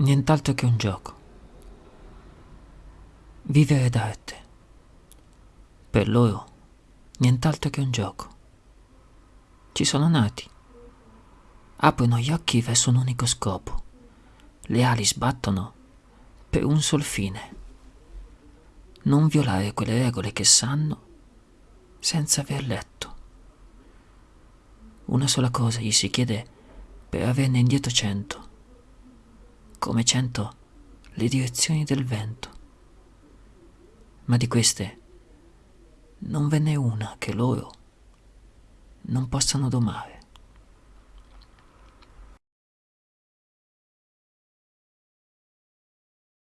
nient'altro che un gioco. Vivere d'arte. Per loro, nient'altro che un gioco. Ci sono nati. Aprono gli occhi verso un unico scopo. Le ali sbattono per un sol fine. Non violare quelle regole che sanno senza aver letto. Una sola cosa gli si chiede per averne indietro cento, come cento le direzioni del vento. Ma di queste non ve n'è una che loro non possano domare.